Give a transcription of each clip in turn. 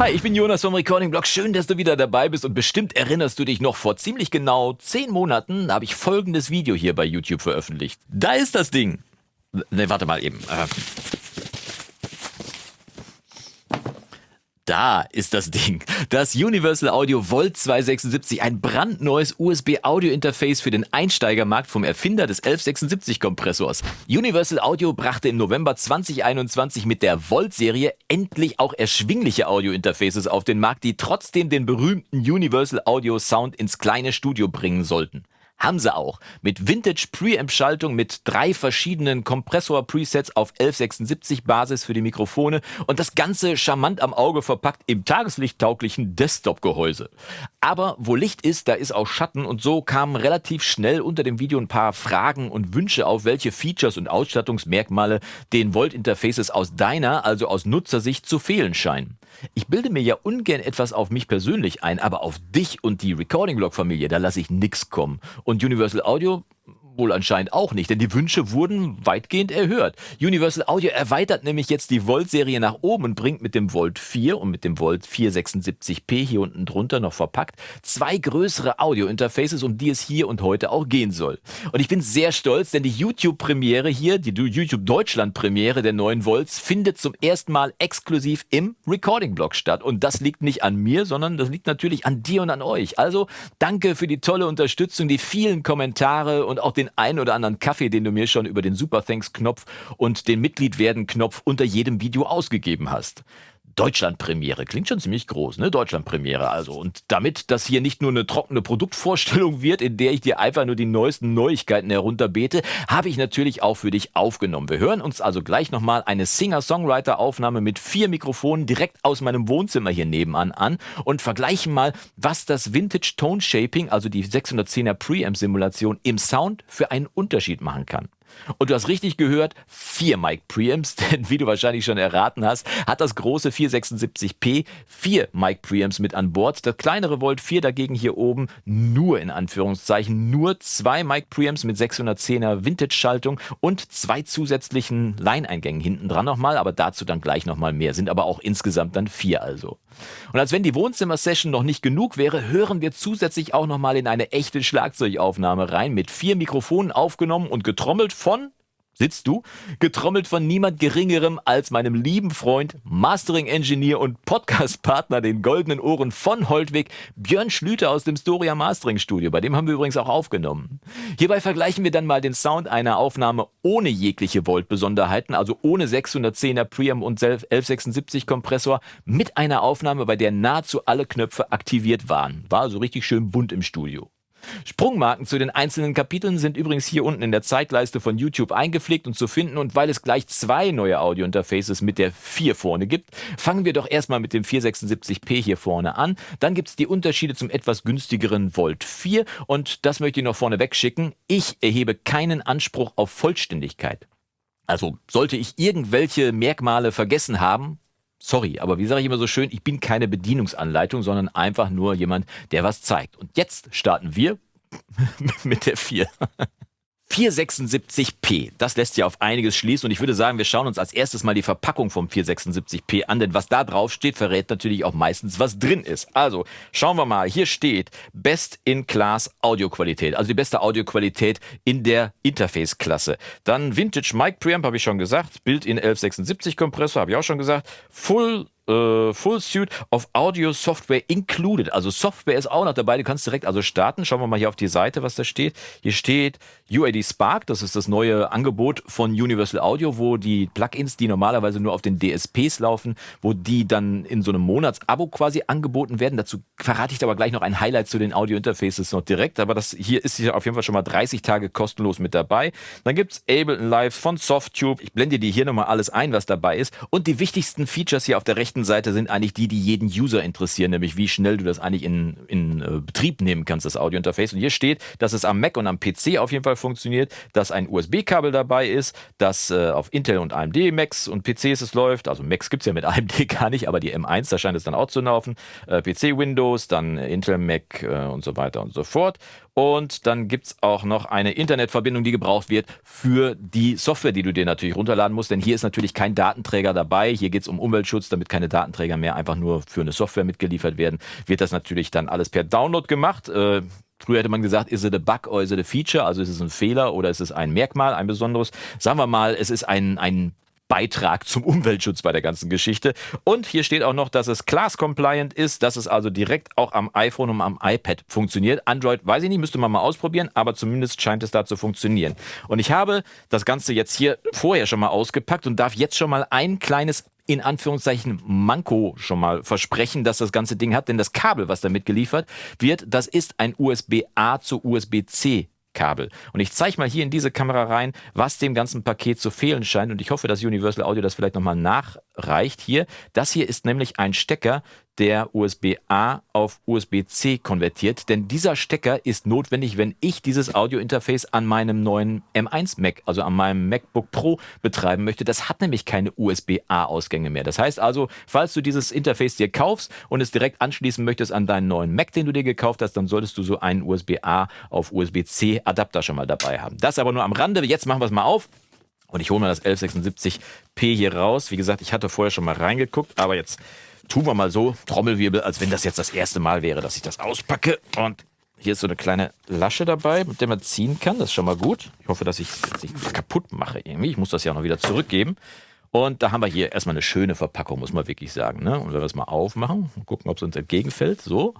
Hi, ich bin Jonas vom Recording Blog. Schön, dass du wieder dabei bist und bestimmt erinnerst du dich noch vor ziemlich genau zehn Monaten habe ich folgendes Video hier bei YouTube veröffentlicht. Da ist das Ding. Ne, warte mal eben. Äh, Da ist das Ding. Das Universal Audio Volt 276, ein brandneues USB-Audio-Interface für den Einsteigermarkt vom Erfinder des 1176-Kompressors. Universal Audio brachte im November 2021 mit der Volt-Serie endlich auch erschwingliche Audio-Interfaces auf den Markt, die trotzdem den berühmten Universal Audio Sound ins kleine Studio bringen sollten. Haben sie auch. Mit Vintage Preamp-Schaltung mit drei verschiedenen Kompressor-Presets auf 1176 Basis für die Mikrofone und das Ganze charmant am Auge verpackt im tageslichttauglichen Desktop-Gehäuse. Aber wo Licht ist, da ist auch Schatten und so kamen relativ schnell unter dem Video ein paar Fragen und Wünsche auf, welche Features und Ausstattungsmerkmale den Volt-Interfaces aus deiner, also aus Nutzersicht, zu fehlen scheinen. Ich bilde mir ja ungern etwas auf mich persönlich ein, aber auf dich und die Recording-Log-Familie, da lasse ich nix kommen. Und Universal Audio Wohl anscheinend auch nicht, denn die Wünsche wurden weitgehend erhört. Universal Audio erweitert nämlich jetzt die Volt-Serie nach oben und bringt mit dem Volt 4 und mit dem Volt 476p hier unten drunter noch verpackt zwei größere Audio-Interfaces, um die es hier und heute auch gehen soll. Und ich bin sehr stolz, denn die YouTube-Premiere hier, die YouTube Deutschland-Premiere der neuen Volts, findet zum ersten Mal exklusiv im Recording-Blog statt. Und das liegt nicht an mir, sondern das liegt natürlich an dir und an euch. Also danke für die tolle Unterstützung, die vielen Kommentare und auch den einen oder anderen Kaffee, den du mir schon über den Super Thanks Knopf und den Mitglied werden Knopf unter jedem Video ausgegeben hast. Deutschlandpremiere. Klingt schon ziemlich groß, ne? Deutschlandpremiere also. Und damit das hier nicht nur eine trockene Produktvorstellung wird, in der ich dir einfach nur die neuesten Neuigkeiten herunterbete, habe ich natürlich auch für dich aufgenommen. Wir hören uns also gleich nochmal eine Singer-Songwriter-Aufnahme mit vier Mikrofonen direkt aus meinem Wohnzimmer hier nebenan an und vergleichen mal, was das Vintage Tone Shaping, also die 610er Preamp-Simulation im Sound für einen Unterschied machen kann. Und du hast richtig gehört, vier Mic Preamps, denn wie du wahrscheinlich schon erraten hast, hat das große 476p vier Mic Preamps mit an Bord. Das kleinere Volt 4 dagegen hier oben nur in Anführungszeichen nur zwei Mic Preamps mit 610er Vintage Schaltung und zwei zusätzlichen Line-Eingängen hinten dran nochmal, aber dazu dann gleich nochmal mehr, sind aber auch insgesamt dann vier also. Und als wenn die Wohnzimmer-Session noch nicht genug wäre, hören wir zusätzlich auch nochmal in eine echte Schlagzeugaufnahme rein, mit vier Mikrofonen aufgenommen und getrommelt von sitzt du, getrommelt von niemand Geringerem als meinem lieben Freund, Mastering Engineer und Podcast-Partner, den goldenen Ohren von Holtwig, Björn Schlüter aus dem Storia Mastering Studio. Bei dem haben wir übrigens auch aufgenommen. Hierbei vergleichen wir dann mal den Sound einer Aufnahme ohne jegliche Volt-Besonderheiten, also ohne 610er Preamp und 1176 Kompressor, mit einer Aufnahme, bei der nahezu alle Knöpfe aktiviert waren. War also richtig schön bunt im Studio. Sprungmarken zu den einzelnen Kapiteln sind übrigens hier unten in der Zeitleiste von YouTube eingepflegt und zu finden und weil es gleich zwei neue Audio-Interfaces mit der 4 vorne gibt, fangen wir doch erstmal mit dem 476p hier vorne an. Dann gibt es die Unterschiede zum etwas günstigeren Volt 4 und das möchte ich noch vorne wegschicken. Ich erhebe keinen Anspruch auf Vollständigkeit. Also sollte ich irgendwelche Merkmale vergessen haben, Sorry, aber wie sage ich immer so schön, ich bin keine Bedienungsanleitung, sondern einfach nur jemand, der was zeigt. Und jetzt starten wir mit der 4. 476p, das lässt ja auf einiges schließen und ich würde sagen, wir schauen uns als erstes mal die Verpackung vom 476p an, denn was da drauf steht, verrät natürlich auch meistens, was drin ist. Also, schauen wir mal, hier steht Best in Class Audioqualität, also die beste Audioqualität in der Interface-Klasse. Dann Vintage Mic Preamp, habe ich schon gesagt, Bild in 1176 Kompressor, habe ich auch schon gesagt, Full äh, Full Suite of Audio Software included. Also Software ist auch noch dabei. Du kannst direkt also starten. Schauen wir mal hier auf die Seite, was da steht. Hier steht UAD Spark. Das ist das neue Angebot von Universal Audio, wo die Plugins, die normalerweise nur auf den DSPs laufen, wo die dann in so einem Monatsabo quasi angeboten werden. Dazu verrate ich aber gleich noch ein Highlight zu den Audio Interfaces noch direkt. Aber das hier ist hier auf jeden Fall schon mal 30 Tage kostenlos mit dabei. Dann gibt's Ableton Live von Softtube. Ich blende dir hier nochmal alles ein, was dabei ist. Und die wichtigsten Features hier auf der rechten Seite sind eigentlich die, die jeden User interessieren, nämlich wie schnell du das eigentlich in, in äh, Betrieb nehmen kannst, das Audiointerface. Und hier steht, dass es am Mac und am PC auf jeden Fall funktioniert, dass ein USB-Kabel dabei ist, dass äh, auf Intel und AMD Macs und PCs es läuft. Also Macs gibt es ja mit AMD gar nicht, aber die M1, da scheint es dann auch zu laufen. Äh, PC Windows, dann Intel Mac äh, und so weiter und so fort. Und dann gibt es auch noch eine Internetverbindung, die gebraucht wird für die Software, die du dir natürlich runterladen musst. Denn hier ist natürlich kein Datenträger dabei. Hier geht es um Umweltschutz, damit keine Datenträger mehr einfach nur für eine Software mitgeliefert werden. Wird das natürlich dann alles per Download gemacht. Äh, Früher hätte man gesagt, ist es a bug oder ist es a feature? Also ist es ein Fehler oder ist es ein Merkmal, ein besonderes? Sagen wir mal, es ist ein, ein Beitrag zum Umweltschutz bei der ganzen Geschichte. Und hier steht auch noch, dass es class-compliant ist, dass es also direkt auch am iPhone und am iPad funktioniert. Android weiß ich nicht, müsste man mal ausprobieren, aber zumindest scheint es da zu funktionieren. Und ich habe das Ganze jetzt hier vorher schon mal ausgepackt und darf jetzt schon mal ein kleines in Anführungszeichen Manko schon mal versprechen, dass das ganze Ding hat, denn das Kabel, was damit geliefert wird, das ist ein USB-A zu USB-C Kabel. Und ich zeige mal hier in diese Kamera rein, was dem ganzen Paket zu fehlen scheint. Und ich hoffe, dass Universal Audio das vielleicht nochmal nachreicht hier. Das hier ist nämlich ein Stecker, der USB-A auf USB-C konvertiert. Denn dieser Stecker ist notwendig, wenn ich dieses Audio-Interface an meinem neuen M1 Mac, also an meinem MacBook Pro betreiben möchte. Das hat nämlich keine USB-A-Ausgänge mehr. Das heißt also, falls du dieses Interface dir kaufst und es direkt anschließen möchtest an deinen neuen Mac, den du dir gekauft hast, dann solltest du so einen USB-A auf USB-C Adapter schon mal dabei haben. Das aber nur am Rande. Jetzt machen wir es mal auf. Und ich hole mal das 1176p hier raus. Wie gesagt, ich hatte vorher schon mal reingeguckt, aber jetzt tun wir mal so, Trommelwirbel, als wenn das jetzt das erste Mal wäre, dass ich das auspacke. Und hier ist so eine kleine Lasche dabei, mit der man ziehen kann. Das ist schon mal gut. Ich hoffe, dass ich es nicht kaputt mache irgendwie. Ich muss das ja noch wieder zurückgeben. Und da haben wir hier erstmal eine schöne Verpackung, muss man wirklich sagen. Ne? Und wenn wir es mal aufmachen und gucken, ob es uns entgegenfällt. So,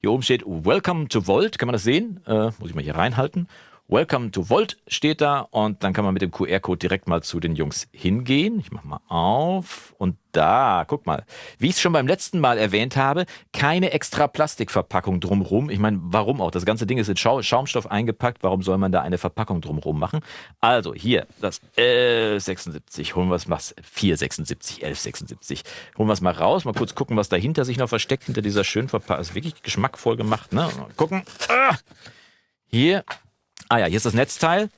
hier oben steht Welcome to Volt. Kann man das sehen? Äh, muss ich mal hier reinhalten. Welcome to Volt steht da und dann kann man mit dem QR-Code direkt mal zu den Jungs hingehen. Ich mache mal auf und da, guck mal. Wie ich es schon beim letzten Mal erwähnt habe, keine extra Plastikverpackung drumrum. Ich meine, warum auch? Das ganze Ding ist in Schaumstoff eingepackt. Warum soll man da eine Verpackung drumrum machen? Also hier, das L76, holen wir es mal, 476, 1176. Holen wir es mal raus, mal kurz gucken, was dahinter sich noch versteckt, hinter dieser schön Verpackung. Ist wirklich geschmackvoll gemacht, ne? Mal gucken. Ah! Hier Ah ja, hier ist das Netzteil.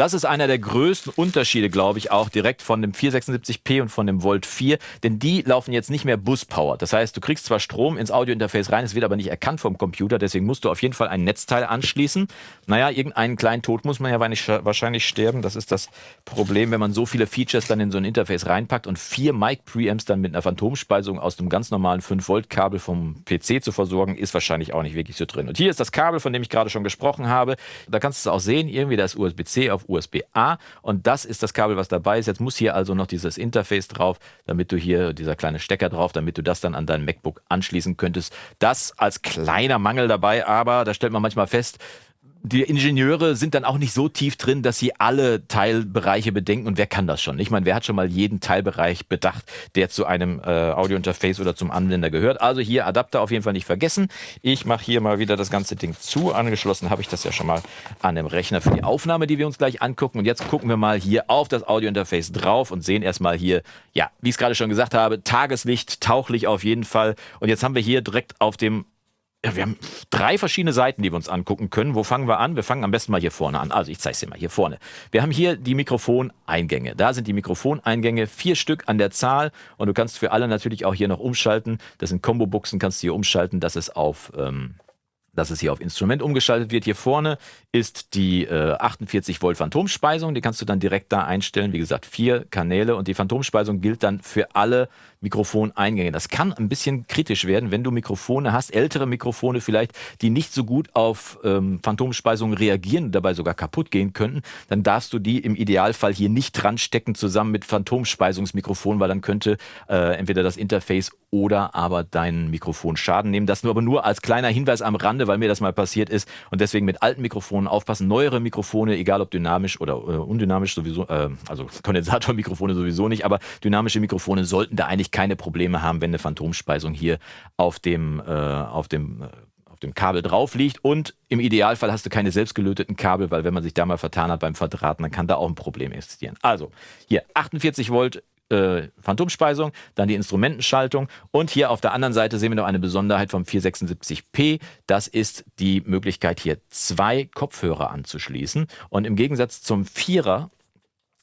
Das ist einer der größten Unterschiede, glaube ich, auch direkt von dem 476p und von dem Volt 4, denn die laufen jetzt nicht mehr Buspower. Das heißt, du kriegst zwar Strom ins Audiointerface rein, es wird aber nicht erkannt vom Computer, deswegen musst du auf jeden Fall ein Netzteil anschließen. Naja, irgendeinen kleinen Tod muss man ja wahrscheinlich sterben. Das ist das Problem, wenn man so viele Features dann in so ein Interface reinpackt und vier Mic-Preamps dann mit einer Phantomspeisung aus dem ganz normalen 5-Volt-Kabel vom PC zu versorgen, ist wahrscheinlich auch nicht wirklich so drin. Und hier ist das Kabel, von dem ich gerade schon gesprochen habe. Da kannst du es auch sehen, irgendwie da ist USB-C auf USB-A und das ist das Kabel, was dabei ist. Jetzt muss hier also noch dieses Interface drauf, damit du hier, dieser kleine Stecker drauf, damit du das dann an dein MacBook anschließen könntest. Das als kleiner Mangel dabei, aber da stellt man manchmal fest, die Ingenieure sind dann auch nicht so tief drin, dass sie alle Teilbereiche bedenken. Und wer kann das schon? Ich meine, wer hat schon mal jeden Teilbereich bedacht, der zu einem äh, Audiointerface oder zum Anwender gehört? Also hier Adapter auf jeden Fall nicht vergessen. Ich mache hier mal wieder das ganze Ding zu. Angeschlossen habe ich das ja schon mal an dem Rechner für die Aufnahme, die wir uns gleich angucken. Und jetzt gucken wir mal hier auf das Audiointerface drauf und sehen erstmal hier, ja, wie ich es gerade schon gesagt habe, Tageslicht, tauchlich auf jeden Fall. Und jetzt haben wir hier direkt auf dem ja, wir haben drei verschiedene Seiten, die wir uns angucken können. Wo fangen wir an? Wir fangen am besten mal hier vorne an. Also ich zeige es dir mal hier vorne. Wir haben hier die Mikrofoneingänge. Da sind die Mikrofoneingänge, vier Stück an der Zahl. Und du kannst für alle natürlich auch hier noch umschalten. Das sind Combo-Buchsen, kannst du hier umschalten, dass es auf... Ähm, dass es hier auf Instrument umgeschaltet wird. Hier vorne ist die äh, 48 Volt Phantomspeisung. Die kannst du dann direkt da einstellen. Wie gesagt, vier Kanäle und die Phantomspeisung gilt dann für alle Mikrofoneingänge. Das kann ein bisschen kritisch werden, wenn du Mikrofone hast, ältere Mikrofone vielleicht, die nicht so gut auf ähm, Phantomspeisung reagieren, dabei sogar kaputt gehen könnten. Dann darfst du die im Idealfall hier nicht dran stecken zusammen mit Phantomspeisungsmikrofon, weil dann könnte äh, entweder das Interface oder aber dein Mikrofon Schaden nehmen. Das nur aber nur als kleiner Hinweis am Rande, weil mir das mal passiert ist und deswegen mit alten Mikrofonen aufpassen. Neuere Mikrofone, egal ob dynamisch oder äh, undynamisch sowieso, äh, also Kondensatormikrofone sowieso nicht, aber dynamische Mikrofone sollten da eigentlich keine Probleme haben, wenn eine Phantomspeisung hier auf dem, äh, auf dem äh, dem Kabel drauf liegt und im Idealfall hast du keine selbstgelöteten Kabel, weil wenn man sich da mal vertan hat beim Verdrahten, dann kann da auch ein Problem existieren. Also hier 48 Volt äh, Phantomspeisung, dann die Instrumentenschaltung und hier auf der anderen Seite sehen wir noch eine Besonderheit vom 476p. Das ist die Möglichkeit hier zwei Kopfhörer anzuschließen und im Gegensatz zum Vierer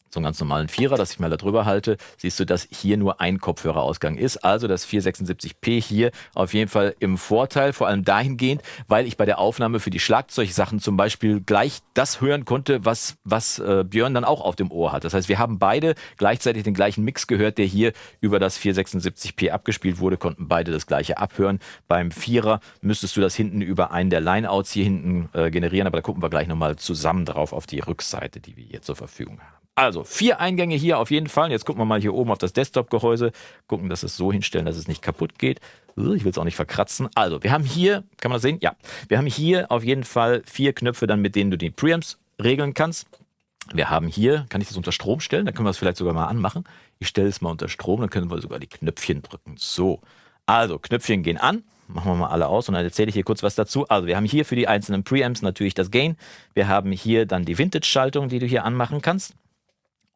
so einen ganz normalen Vierer, dass ich mal da drüber halte, siehst du, dass hier nur ein Kopfhörerausgang ist. Also das 476p hier auf jeden Fall im Vorteil, vor allem dahingehend, weil ich bei der Aufnahme für die Schlagzeugsachen zum Beispiel gleich das hören konnte, was, was äh, Björn dann auch auf dem Ohr hat. Das heißt, wir haben beide gleichzeitig den gleichen Mix gehört, der hier über das 476p abgespielt wurde, konnten beide das gleiche abhören. Beim Vierer müsstest du das hinten über einen der Lineouts hier hinten äh, generieren, aber da gucken wir gleich nochmal zusammen drauf auf die Rückseite, die wir hier zur Verfügung haben. Also, vier Eingänge hier auf jeden Fall. Jetzt gucken wir mal hier oben auf das Desktop-Gehäuse. Gucken, dass es so hinstellen, dass es nicht kaputt geht. Ich will es auch nicht verkratzen. Also, wir haben hier, kann man das sehen? Ja. Wir haben hier auf jeden Fall vier Knöpfe, dann mit denen du die Preamps regeln kannst. Wir haben hier, kann ich das unter Strom stellen? Dann können wir es vielleicht sogar mal anmachen. Ich stelle es mal unter Strom, dann können wir sogar die Knöpfchen drücken. So. Also, Knöpfchen gehen an. Machen wir mal alle aus und dann erzähle ich hier kurz was dazu. Also, wir haben hier für die einzelnen Preamps natürlich das Gain. Wir haben hier dann die Vintage-Schaltung, die du hier anmachen kannst.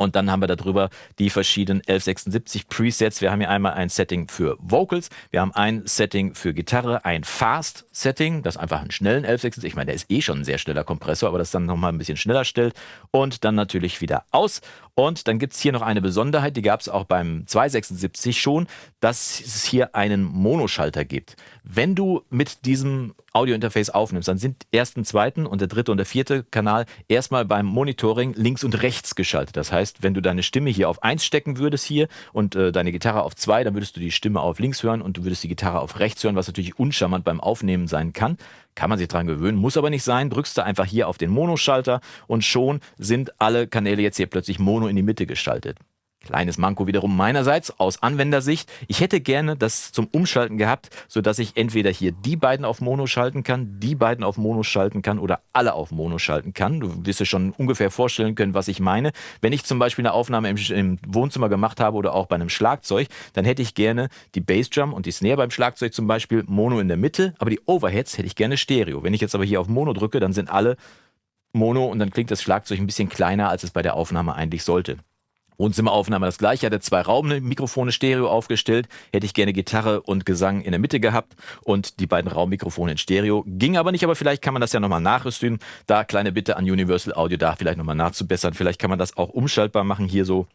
Und dann haben wir darüber die verschiedenen 1176 Presets. Wir haben hier einmal ein Setting für Vocals, wir haben ein Setting für Gitarre, ein Fast Setting, das einfach einen schnellen 1176, ich meine, der ist eh schon ein sehr schneller Kompressor, aber das dann nochmal ein bisschen schneller stellt. Und dann natürlich wieder aus. Und dann gibt es hier noch eine Besonderheit, die gab es auch beim 276 schon, dass es hier einen Monoschalter gibt. Wenn du mit diesem Audiointerface aufnimmst, dann sind ersten, zweiten und der dritte und der vierte Kanal erstmal beim Monitoring links und rechts geschaltet. Das heißt, wenn du deine Stimme hier auf eins stecken würdest hier und äh, deine Gitarre auf zwei, dann würdest du die Stimme auf links hören und du würdest die Gitarre auf rechts hören, was natürlich uncharmant beim Aufnehmen sein kann. Kann man sich dran gewöhnen, muss aber nicht sein. Drückst du einfach hier auf den Monoschalter und schon sind alle Kanäle jetzt hier plötzlich Mono in die Mitte geschaltet. Kleines Manko wiederum meinerseits aus Anwendersicht. Ich hätte gerne das zum Umschalten gehabt, sodass ich entweder hier die beiden auf Mono schalten kann, die beiden auf Mono schalten kann oder alle auf Mono schalten kann. Du wirst dir schon ungefähr vorstellen können, was ich meine. Wenn ich zum Beispiel eine Aufnahme im, im Wohnzimmer gemacht habe oder auch bei einem Schlagzeug, dann hätte ich gerne die Bassdrum und die Snare beim Schlagzeug zum Beispiel Mono in der Mitte, aber die Overheads hätte ich gerne Stereo. Wenn ich jetzt aber hier auf Mono drücke, dann sind alle Mono und dann klingt das Schlagzeug ein bisschen kleiner, als es bei der Aufnahme eigentlich sollte. Wohnzimmeraufnahme das gleiche, hatte zwei Raummikrofone Stereo aufgestellt, hätte ich gerne Gitarre und Gesang in der Mitte gehabt und die beiden Raummikrofone in Stereo. Ging aber nicht, aber vielleicht kann man das ja nochmal nachrüsten. Da kleine Bitte an Universal Audio, da vielleicht nochmal nachzubessern. Vielleicht kann man das auch umschaltbar machen hier so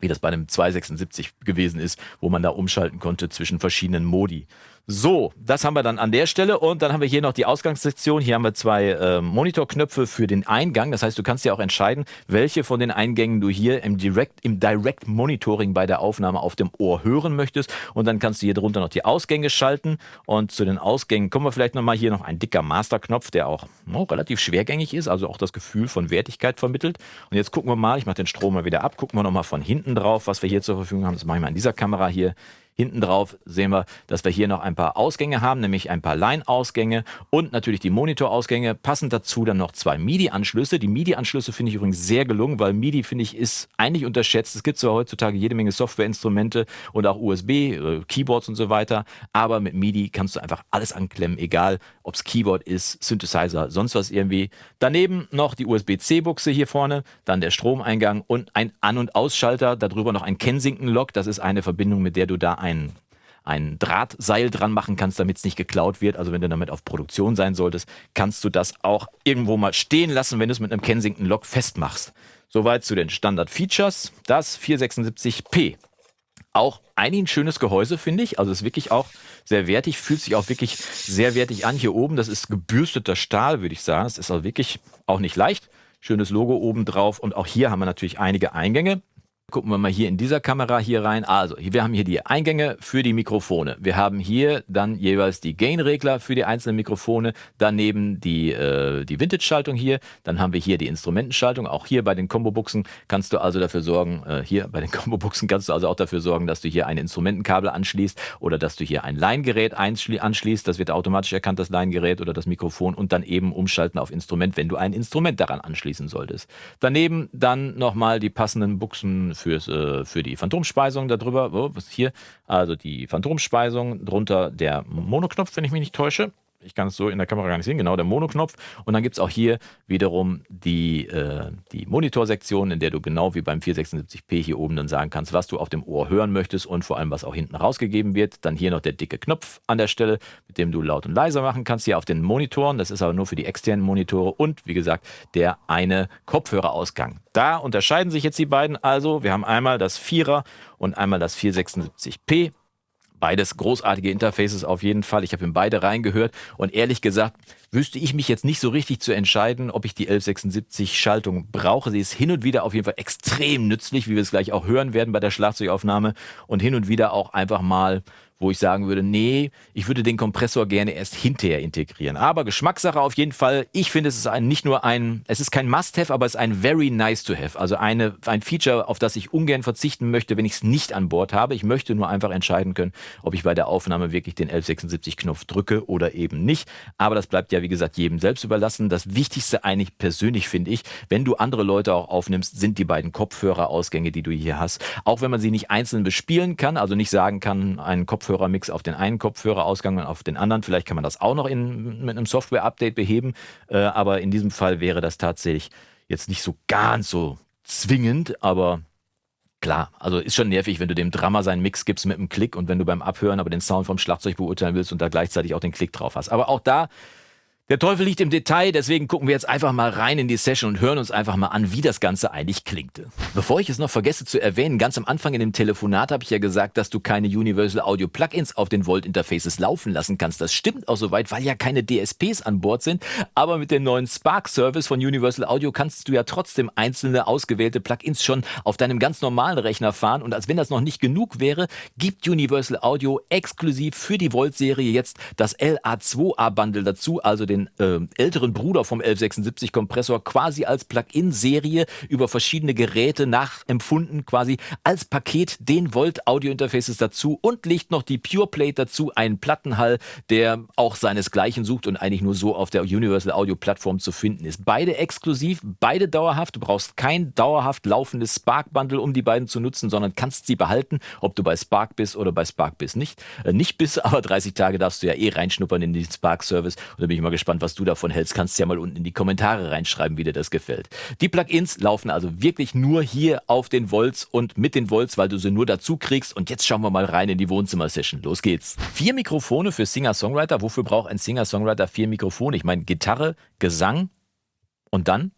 wie das bei einem 276 gewesen ist, wo man da umschalten konnte zwischen verschiedenen Modi. So, das haben wir dann an der Stelle und dann haben wir hier noch die Ausgangssektion. Hier haben wir zwei äh, Monitorknöpfe für den Eingang. Das heißt, du kannst ja auch entscheiden, welche von den Eingängen du hier im Direct, im Direct Monitoring bei der Aufnahme auf dem Ohr hören möchtest. Und dann kannst du hier drunter noch die Ausgänge schalten. Und zu den Ausgängen kommen wir vielleicht nochmal hier noch ein dicker Masterknopf, der auch oh, relativ schwergängig ist, also auch das Gefühl von Wertigkeit vermittelt. Und jetzt gucken wir mal, ich mache den Strom mal wieder ab, gucken wir nochmal von hinten drauf, was wir hier zur Verfügung haben. Das mache ich mal in dieser Kamera hier. Hinten drauf sehen wir, dass wir hier noch ein paar Ausgänge haben, nämlich ein paar Line-Ausgänge und natürlich die Monitor-Ausgänge. Passend dazu dann noch zwei MIDI-Anschlüsse. Die MIDI-Anschlüsse finde ich übrigens sehr gelungen, weil MIDI, finde ich, ist eigentlich unterschätzt. Es gibt zwar heutzutage jede Menge Softwareinstrumente und auch USB, äh, Keyboards und so weiter, aber mit MIDI kannst du einfach alles anklemmen, egal ob es Keyboard ist, Synthesizer, sonst was irgendwie. Daneben noch die USB-C-Buchse hier vorne, dann der Stromeingang und ein An- und Ausschalter, darüber noch ein Kensington-Lock. Das ist eine Verbindung, mit der du da ein, ein Drahtseil dran machen kannst, damit es nicht geklaut wird. Also wenn du damit auf Produktion sein solltest, kannst du das auch irgendwo mal stehen lassen, wenn du es mit einem Kensington Lock festmachst. Soweit zu den Standard-Features. Das 476p. Auch ein schönes Gehäuse, finde ich. Also ist wirklich auch sehr wertig, fühlt sich auch wirklich sehr wertig an. Hier oben, das ist gebürsteter Stahl, würde ich sagen. Es ist auch wirklich auch nicht leicht. Schönes Logo oben drauf. Und auch hier haben wir natürlich einige Eingänge. Gucken wir mal hier in dieser Kamera hier rein. Also, wir haben hier die Eingänge für die Mikrofone. Wir haben hier dann jeweils die Gain-Regler für die einzelnen Mikrofone. Daneben die, äh, die Vintage-Schaltung hier. Dann haben wir hier die Instrumentenschaltung. Auch hier bei den Combo-Buchsen kannst du also dafür sorgen, äh, hier bei den Combo-Buchsen kannst du also auch dafür sorgen, dass du hier ein Instrumentenkabel anschließt oder dass du hier ein Line-Gerät anschließt. Das wird automatisch erkannt, das Line-Gerät oder das Mikrofon und dann eben umschalten auf Instrument, wenn du ein Instrument daran anschließen solltest. Daneben dann nochmal die passenden Buchsen fürs, äh, für die Phantomspeisung darüber. Was ist hier? Also die Phantomspeisung, drunter der Monoknopf, wenn ich mich nicht täusche. Ich kann es so in der Kamera gar nicht sehen, genau der Monoknopf. Und dann gibt es auch hier wiederum die, äh, die Monitorsektion, in der du genau wie beim 476p hier oben dann sagen kannst, was du auf dem Ohr hören möchtest und vor allem, was auch hinten rausgegeben wird. Dann hier noch der dicke Knopf an der Stelle, mit dem du laut und leiser machen kannst, hier auf den Monitoren. Das ist aber nur für die externen Monitore und wie gesagt, der eine Kopfhörerausgang. Da unterscheiden sich jetzt die beiden also. Wir haben einmal das 4er und einmal das 476p. Beides großartige Interfaces auf jeden Fall. Ich habe in beide reingehört und ehrlich gesagt wüsste ich mich jetzt nicht so richtig zu entscheiden, ob ich die 1176 Schaltung brauche. Sie ist hin und wieder auf jeden Fall extrem nützlich, wie wir es gleich auch hören werden bei der Schlagzeugaufnahme und hin und wieder auch einfach mal wo ich sagen würde, nee, ich würde den Kompressor gerne erst hinterher integrieren. Aber Geschmackssache auf jeden Fall. Ich finde, es ist ein, nicht nur ein, es ist kein Must-Have, aber es ist ein very nice to have. Also eine, ein Feature, auf das ich ungern verzichten möchte, wenn ich es nicht an Bord habe. Ich möchte nur einfach entscheiden können, ob ich bei der Aufnahme wirklich den 1176-Knopf drücke oder eben nicht. Aber das bleibt ja, wie gesagt, jedem selbst überlassen. Das Wichtigste eigentlich persönlich finde ich, wenn du andere Leute auch aufnimmst, sind die beiden Kopfhörerausgänge, die du hier hast. Auch wenn man sie nicht einzeln bespielen kann, also nicht sagen kann, ein Kopfhörer Kopfhörermix auf den einen Kopfhörerausgang und auf den anderen. Vielleicht kann man das auch noch in, mit einem Software-Update beheben, äh, aber in diesem Fall wäre das tatsächlich jetzt nicht so ganz so zwingend, aber Klar, also ist schon nervig, wenn du dem Drummer seinen Mix gibst mit einem Klick und wenn du beim Abhören aber den Sound vom Schlagzeug beurteilen willst und da gleichzeitig auch den Klick drauf hast. Aber auch da der Teufel liegt im Detail, deswegen gucken wir jetzt einfach mal rein in die Session und hören uns einfach mal an, wie das Ganze eigentlich klingt. Bevor ich es noch vergesse zu erwähnen, ganz am Anfang in dem Telefonat habe ich ja gesagt, dass du keine Universal Audio Plugins auf den Volt Interfaces laufen lassen kannst. Das stimmt auch soweit, weil ja keine DSPs an Bord sind, aber mit dem neuen Spark Service von Universal Audio kannst du ja trotzdem einzelne ausgewählte Plugins schon auf deinem ganz normalen Rechner fahren und als wenn das noch nicht genug wäre, gibt Universal Audio exklusiv für die Volt Serie jetzt das LA2A Bundle dazu, also den den äh, älteren Bruder vom 1176 Kompressor quasi als Plugin-Serie über verschiedene Geräte nachempfunden, quasi als Paket den Volt Audio Interfaces dazu und legt noch die Pure Plate dazu, einen Plattenhall, der auch seinesgleichen sucht und eigentlich nur so auf der Universal Audio Plattform zu finden ist. Beide exklusiv, beide dauerhaft. Du brauchst kein dauerhaft laufendes Spark Bundle, um die beiden zu nutzen, sondern kannst sie behalten, ob du bei Spark bist oder bei Spark bist nicht. Äh, nicht bist, aber 30 Tage darfst du ja eh reinschnuppern in den Spark Service und da bin ich mal gespannt, gespannt, was du davon hältst. Kannst ja mal unten in die Kommentare reinschreiben, wie dir das gefällt. Die Plugins laufen also wirklich nur hier auf den Volts und mit den Volts, weil du sie nur dazu kriegst. Und jetzt schauen wir mal rein in die Wohnzimmer-Session. Los geht's. Vier Mikrofone für Singer-Songwriter. Wofür braucht ein Singer-Songwriter vier Mikrofone? Ich meine Gitarre, Gesang und dann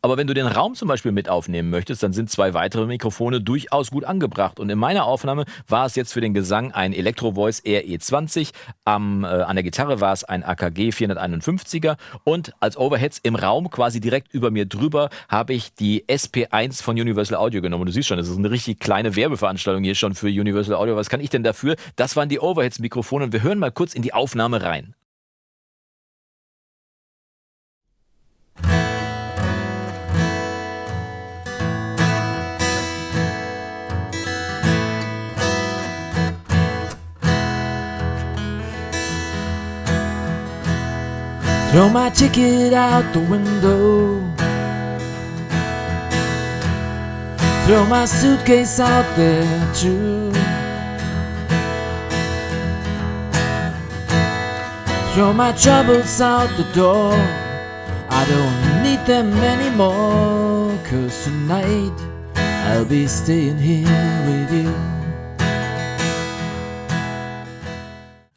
aber wenn du den Raum zum Beispiel mit aufnehmen möchtest, dann sind zwei weitere Mikrofone durchaus gut angebracht. Und in meiner Aufnahme war es jetzt für den Gesang ein Electro Voice RE20, am, äh, an der Gitarre war es ein AKG 451er und als Overheads im Raum quasi direkt über mir drüber habe ich die SP1 von Universal Audio genommen. Und du siehst schon, das ist eine richtig kleine Werbeveranstaltung hier schon für Universal Audio. Was kann ich denn dafür? Das waren die Overheads-Mikrofone und wir hören mal kurz in die Aufnahme rein. Throw my ticket out the window. Throw my suitcase out there too. Throw my troubles out the door. I don't need them anymore. Cause tonight I'll be staying here with you.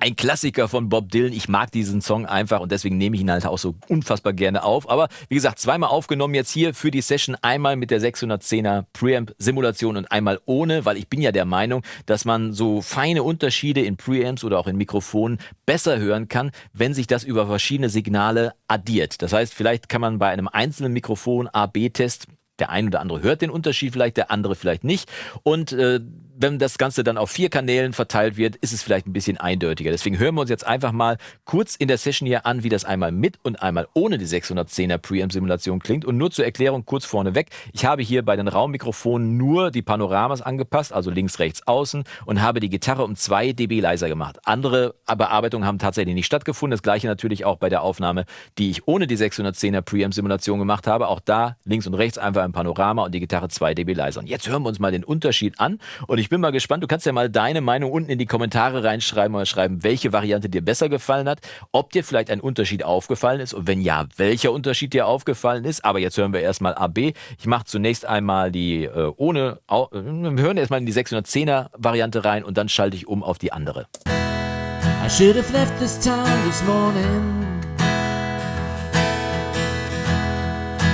Ein Klassiker von Bob Dylan. Ich mag diesen Song einfach und deswegen nehme ich ihn halt auch so unfassbar gerne auf. Aber wie gesagt, zweimal aufgenommen jetzt hier für die Session. Einmal mit der 610er Preamp-Simulation und einmal ohne, weil ich bin ja der Meinung, dass man so feine Unterschiede in Preamps oder auch in Mikrofonen besser hören kann, wenn sich das über verschiedene Signale addiert. Das heißt, vielleicht kann man bei einem einzelnen Mikrofon A-B-Test der ein oder andere hört den Unterschied vielleicht, der andere vielleicht nicht. Und äh, wenn das Ganze dann auf vier Kanälen verteilt wird, ist es vielleicht ein bisschen eindeutiger. Deswegen hören wir uns jetzt einfach mal kurz in der Session hier an, wie das einmal mit und einmal ohne die 610er Preamp-Simulation klingt. Und nur zur Erklärung kurz vorneweg. Ich habe hier bei den Raummikrofonen nur die Panoramas angepasst, also links, rechts, außen und habe die Gitarre um zwei dB leiser gemacht. Andere Bearbeitungen haben tatsächlich nicht stattgefunden. Das gleiche natürlich auch bei der Aufnahme, die ich ohne die 610er Preamp-Simulation gemacht habe. Auch da links und rechts einfach ein Panorama und die Gitarre zwei dB leiser. Und jetzt hören wir uns mal den Unterschied an und ich ich bin mal gespannt. Du kannst ja mal deine Meinung unten in die Kommentare reinschreiben oder schreiben, welche Variante dir besser gefallen hat, ob dir vielleicht ein Unterschied aufgefallen ist und wenn ja, welcher Unterschied dir aufgefallen ist. Aber jetzt hören wir erstmal AB. Ich mache zunächst einmal die äh, ohne, äh, wir hören erstmal in die 610er Variante rein und dann schalte ich um auf die andere. I should have left this town this morning.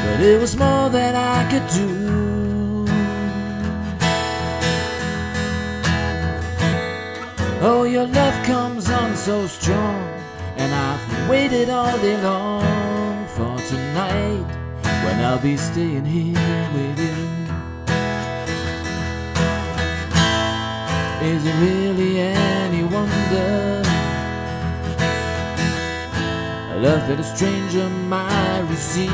But it was more than I could do. Oh, your love comes on so strong, and I've waited all day long for tonight when I'll be staying here with you. Is it really any wonder? A love that a stranger might receive.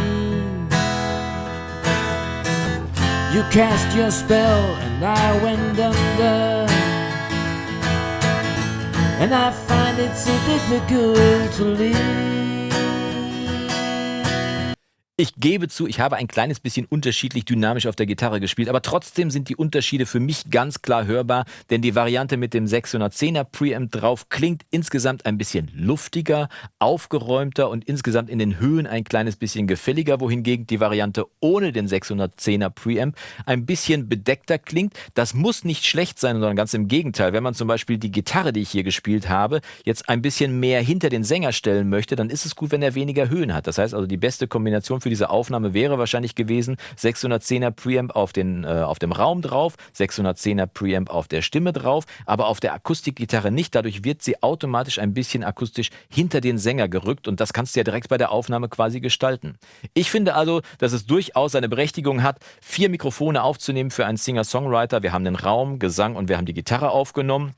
You cast your spell and I went under. And I find it so difficult to leave. Ich gebe zu, ich habe ein kleines bisschen unterschiedlich dynamisch auf der Gitarre gespielt, aber trotzdem sind die Unterschiede für mich ganz klar hörbar, denn die Variante mit dem 610er Preamp drauf klingt insgesamt ein bisschen luftiger, aufgeräumter und insgesamt in den Höhen ein kleines bisschen gefälliger, wohingegen die Variante ohne den 610er Preamp ein bisschen bedeckter klingt. Das muss nicht schlecht sein, sondern ganz im Gegenteil. Wenn man zum Beispiel die Gitarre, die ich hier gespielt habe, jetzt ein bisschen mehr hinter den Sänger stellen möchte, dann ist es gut, wenn er weniger Höhen hat. Das heißt also, die beste Kombination für für diese Aufnahme wäre wahrscheinlich gewesen 610er Preamp auf, den, äh, auf dem Raum drauf, 610er Preamp auf der Stimme drauf, aber auf der Akustikgitarre nicht. Dadurch wird sie automatisch ein bisschen akustisch hinter den Sänger gerückt und das kannst du ja direkt bei der Aufnahme quasi gestalten. Ich finde also, dass es durchaus seine Berechtigung hat, vier Mikrofone aufzunehmen für einen Singer-Songwriter. Wir haben den Raum, Gesang und wir haben die Gitarre aufgenommen.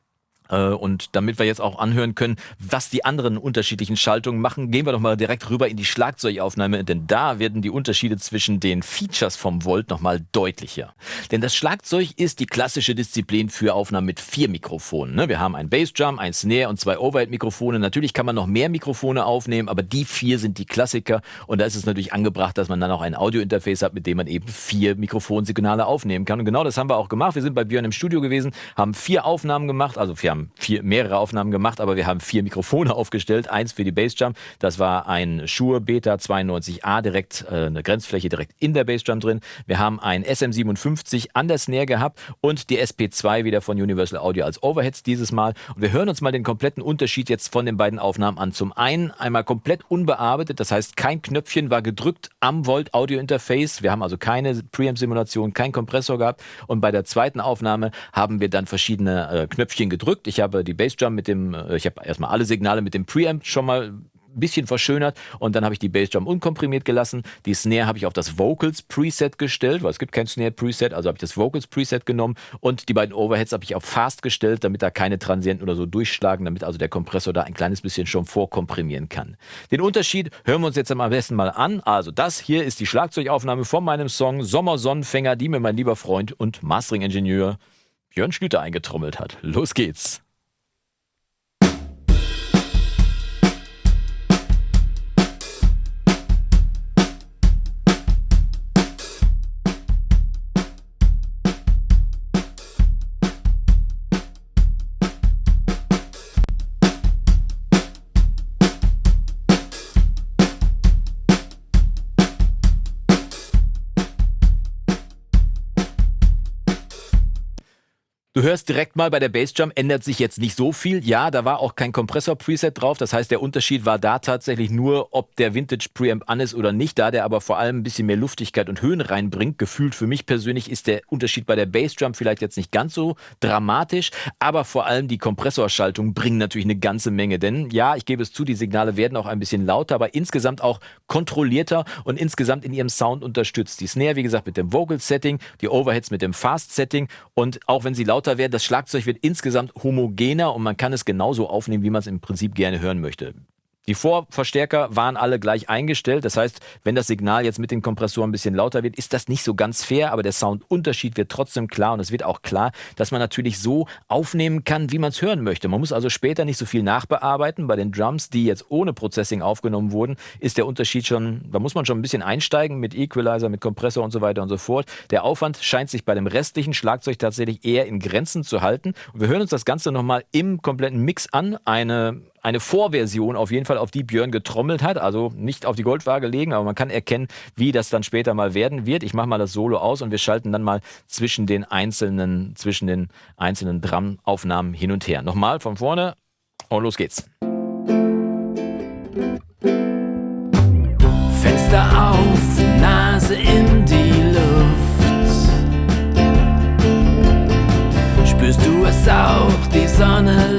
Äh, und damit wir jetzt auch anhören können, was die anderen unterschiedlichen Schaltungen machen, gehen wir doch mal direkt rüber in die Schlagzeugaufnahme, denn da werden die Unterschiede zwischen den Features vom Volt nochmal deutlicher. Denn das Schlagzeug ist die klassische Disziplin für Aufnahmen mit vier Mikrofonen. Ne? Wir haben ein Bassdrum, ein Snare und zwei Overhead-Mikrofone. Natürlich kann man noch mehr Mikrofone aufnehmen, aber die vier sind die Klassiker und da ist es natürlich angebracht, dass man dann auch ein Audio-Interface hat, mit dem man eben vier Mikrofonsignale aufnehmen kann. Und genau das haben wir auch gemacht. Wir sind bei Björn im Studio gewesen, haben vier Aufnahmen gemacht, also haben haben vier, mehrere Aufnahmen gemacht, aber wir haben vier Mikrofone aufgestellt. Eins für die Bassdrum. Das war ein Shure Beta 92A, direkt äh, eine Grenzfläche direkt in der Bassdrum drin. Wir haben ein SM57 an der Snare gehabt und die SP2 wieder von Universal Audio als Overheads dieses Mal. Und wir hören uns mal den kompletten Unterschied jetzt von den beiden Aufnahmen an. Zum einen einmal komplett unbearbeitet, das heißt kein Knöpfchen war gedrückt am Volt Audio Interface. Wir haben also keine Preamp-Simulation, kein Kompressor gehabt. Und bei der zweiten Aufnahme haben wir dann verschiedene äh, Knöpfchen gedrückt. Ich habe die Bassdrum mit dem, äh, ich habe erstmal alle Signale mit dem Preamp schon mal ein bisschen verschönert und dann habe ich die Bassdrum unkomprimiert gelassen. Die Snare habe ich auf das Vocals Preset gestellt, weil es gibt kein Snare Preset, also habe ich das Vocals Preset genommen und die beiden Overheads habe ich auf Fast gestellt, damit da keine Transienten oder so durchschlagen, damit also der Kompressor da ein kleines bisschen schon vorkomprimieren kann. Den Unterschied hören wir uns jetzt am besten mal an. Also das hier ist die Schlagzeugaufnahme von meinem Song Sommersonnenfänger, die mir mein lieber Freund und Mastering-Ingenieur Björn Schlüter eingetrommelt hat. Los geht's! Du hörst direkt mal bei der Bassdrum ändert sich jetzt nicht so viel. Ja, da war auch kein Kompressor-Preset drauf. Das heißt, der Unterschied war da tatsächlich nur, ob der Vintage Preamp an ist oder nicht. Da der aber vor allem ein bisschen mehr Luftigkeit und Höhen reinbringt. Gefühlt für mich persönlich ist der Unterschied bei der Bassdrum vielleicht jetzt nicht ganz so dramatisch. Aber vor allem die Kompressorschaltung bringen natürlich eine ganze Menge. Denn ja, ich gebe es zu, die Signale werden auch ein bisschen lauter, aber insgesamt auch kontrollierter und insgesamt in ihrem Sound unterstützt. Die Snare, wie gesagt, mit dem Vocal-Setting, die Overheads mit dem Fast-Setting und auch wenn sie lauter lauter werden. Das Schlagzeug wird insgesamt homogener und man kann es genauso aufnehmen, wie man es im Prinzip gerne hören möchte. Die Vorverstärker waren alle gleich eingestellt. Das heißt, wenn das Signal jetzt mit den Kompressoren ein bisschen lauter wird, ist das nicht so ganz fair, aber der Soundunterschied wird trotzdem klar und es wird auch klar, dass man natürlich so aufnehmen kann, wie man es hören möchte. Man muss also später nicht so viel nachbearbeiten. Bei den Drums, die jetzt ohne Processing aufgenommen wurden, ist der Unterschied schon, da muss man schon ein bisschen einsteigen mit Equalizer, mit Kompressor und so weiter und so fort. Der Aufwand scheint sich bei dem restlichen Schlagzeug tatsächlich eher in Grenzen zu halten. Und wir hören uns das Ganze nochmal im kompletten Mix an. Eine eine Vorversion auf jeden Fall, auf die Björn getrommelt hat. Also nicht auf die Goldwaage legen, aber man kann erkennen, wie das dann später mal werden wird. Ich mache mal das Solo aus und wir schalten dann mal zwischen den einzelnen, zwischen den einzelnen Drum-Aufnahmen hin und her. Nochmal von vorne und los geht's. Fenster auf, Nase in die Luft. Spürst du es auch, die Sonne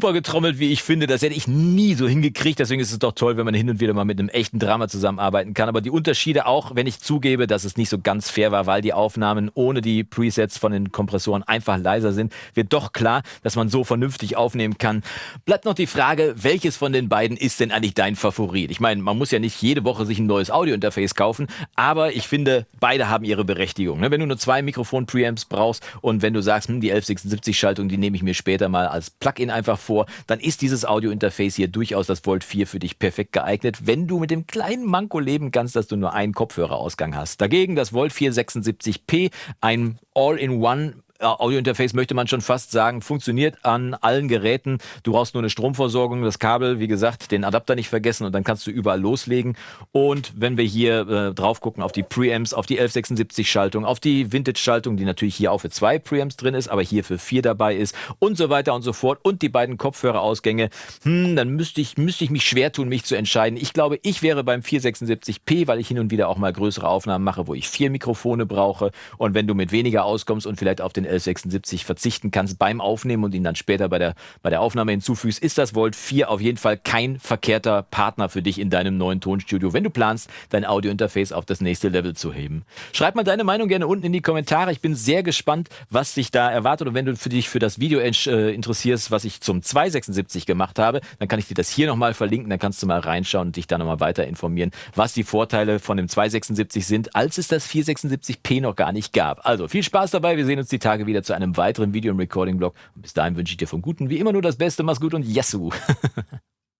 super getrommelt, wie ich finde. Das hätte ich nie so hingekriegt. Deswegen ist es doch toll, wenn man hin und wieder mal mit einem echten Drama zusammenarbeiten kann. Aber die Unterschiede auch, wenn ich zugebe, dass es nicht so ganz fair war, weil die Aufnahmen ohne die Presets von den Kompressoren einfach leiser sind, wird doch klar, dass man so vernünftig aufnehmen kann. Bleibt noch die Frage, welches von den beiden ist denn eigentlich dein Favorit? Ich meine, man muss ja nicht jede Woche sich ein neues Audiointerface kaufen, aber ich finde, beide haben ihre Berechtigung. Ne? Wenn du nur zwei Mikrofon-Preamps brauchst und wenn du sagst, hm, die 1176-Schaltung, die nehme ich mir später mal als Plugin einfach vor, dann ist dieses Audiointerface hier durchaus das Volt 4 für dich perfekt geeignet, wenn du mit dem kleinen Manko leben kannst, dass du nur einen Kopfhörerausgang hast. Dagegen das Volt 4 76p, ein All-in-One Audiointerface möchte man schon fast sagen, funktioniert an allen Geräten. Du brauchst nur eine Stromversorgung, das Kabel, wie gesagt, den Adapter nicht vergessen und dann kannst du überall loslegen. Und wenn wir hier äh, drauf gucken auf die Preamps, auf die 1176-Schaltung, auf die Vintage-Schaltung, die natürlich hier auch für zwei Preamps drin ist, aber hier für vier dabei ist und so weiter und so fort und die beiden Kopfhörerausgänge, hm, dann müsste ich, müsste ich mich schwer tun, mich zu entscheiden. Ich glaube, ich wäre beim 476p, weil ich hin und wieder auch mal größere Aufnahmen mache, wo ich vier Mikrofone brauche und wenn du mit weniger auskommst und vielleicht auf den 1176 verzichten kannst beim Aufnehmen und ihn dann später bei der, bei der Aufnahme hinzufügst, ist das Volt 4 auf jeden Fall kein verkehrter Partner für dich in deinem neuen Tonstudio, wenn du planst, dein Audiointerface auf das nächste Level zu heben. Schreib mal deine Meinung gerne unten in die Kommentare. Ich bin sehr gespannt, was dich da erwartet. Und wenn du für dich für das Video äh, interessierst, was ich zum 276 gemacht habe, dann kann ich dir das hier nochmal verlinken. Dann kannst du mal reinschauen und dich da nochmal weiter informieren, was die Vorteile von dem 276 sind, als es das 476p noch gar nicht gab. Also viel Spaß dabei. Wir sehen uns die Tage Tage wieder zu einem weiteren Video- und Recording-Blog. Bis dahin wünsche ich dir vom Guten wie immer nur das Beste. Mach's gut und Yassou!